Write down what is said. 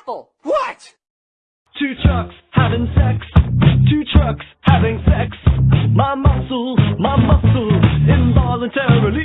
apple. What? Two trucks having sex. Two trucks having sex. My muscle, my muscle, involuntarily.